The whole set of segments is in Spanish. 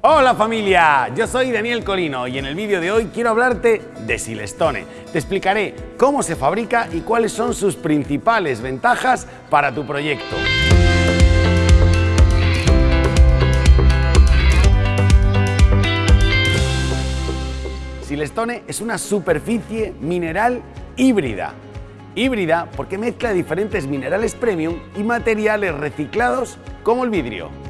Hola familia, yo soy Daniel Colino y en el vídeo de hoy quiero hablarte de Silestone. Te explicaré cómo se fabrica y cuáles son sus principales ventajas para tu proyecto. Silestone es una superficie mineral híbrida. Híbrida porque mezcla diferentes minerales premium y materiales reciclados como el vidrio.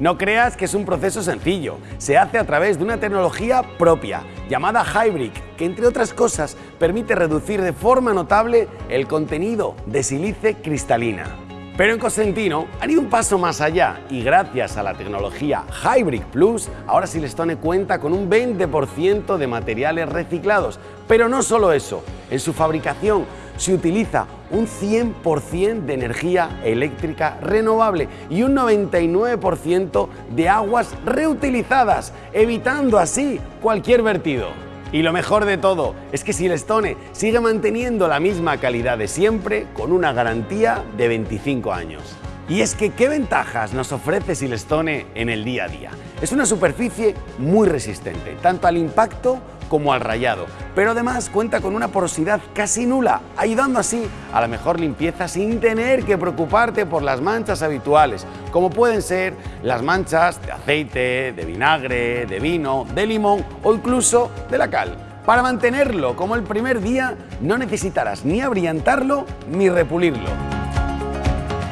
No creas que es un proceso sencillo, se hace a través de una tecnología propia llamada Hybrid, que entre otras cosas permite reducir de forma notable el contenido de sílice cristalina. Pero en Cosentino han ido un paso más allá y gracias a la tecnología Hybrid Plus, ahora Silestone cuenta con un 20% de materiales reciclados. Pero no solo eso, en su fabricación se utiliza un 100% de energía eléctrica renovable y un 99% de aguas reutilizadas, evitando así cualquier vertido. Y lo mejor de todo es que Silestone sigue manteniendo la misma calidad de siempre con una garantía de 25 años. Y es que, ¿qué ventajas nos ofrece Silestone en el día a día? Es una superficie muy resistente, tanto al impacto como al rayado, pero además cuenta con una porosidad casi nula, ayudando así a la mejor limpieza sin tener que preocuparte por las manchas habituales, como pueden ser las manchas de aceite, de vinagre, de vino, de limón o incluso de la cal. Para mantenerlo como el primer día no necesitarás ni abrillantarlo ni repulirlo.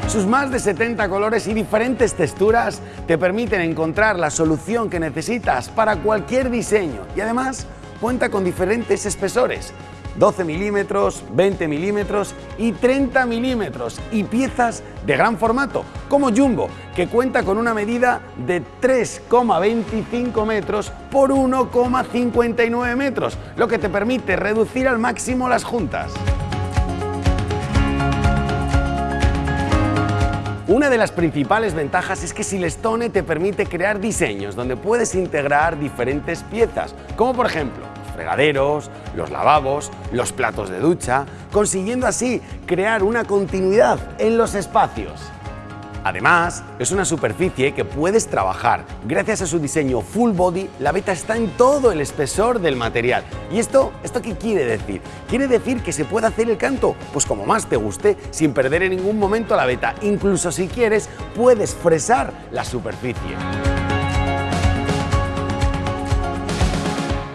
Sus más de 70 colores y diferentes texturas te permiten encontrar la solución que necesitas para cualquier diseño. Y además cuenta con diferentes espesores, 12 milímetros, 20 milímetros y 30 milímetros. Y piezas de gran formato, como Jumbo, que cuenta con una medida de 3,25 metros por 1,59 metros, lo que te permite reducir al máximo las juntas. Una de las principales ventajas es que Silestone te permite crear diseños donde puedes integrar diferentes piezas, como por ejemplo los fregaderos, los lavabos, los platos de ducha, consiguiendo así crear una continuidad en los espacios. Además, es una superficie que puedes trabajar. Gracias a su diseño full body, la veta está en todo el espesor del material. ¿Y esto, esto qué quiere decir? Quiere decir que se puede hacer el canto, pues como más te guste, sin perder en ningún momento la veta. Incluso si quieres, puedes fresar la superficie.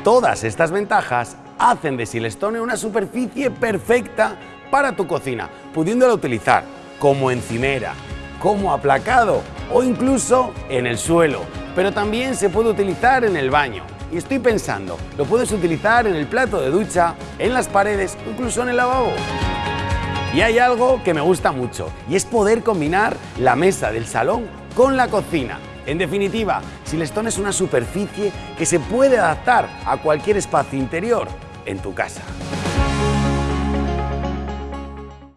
Todas estas ventajas hacen de Silestone una superficie perfecta para tu cocina, pudiéndola utilizar como encimera, como aplacado o incluso en el suelo, pero también se puede utilizar en el baño. Y estoy pensando, lo puedes utilizar en el plato de ducha, en las paredes incluso en el lavabo. Y hay algo que me gusta mucho y es poder combinar la mesa del salón con la cocina. En definitiva, Silestone es una superficie que se puede adaptar a cualquier espacio interior en tu casa.